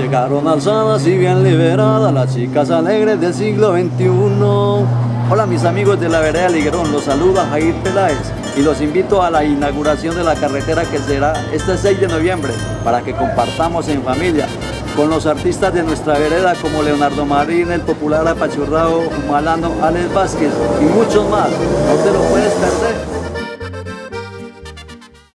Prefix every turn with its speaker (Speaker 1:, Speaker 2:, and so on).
Speaker 1: Llegaron alzadas y bien liberadas las chicas alegres del siglo XXI. Hola mis amigos de la vereda Liguerón, los saluda Jair Peláez y los invito a la inauguración de la carretera que será este 6 de noviembre para que compartamos en familia con los artistas de nuestra vereda como Leonardo Marín, el popular apachurrado Malano, Alex Vázquez y muchos más. No te lo puedes perder.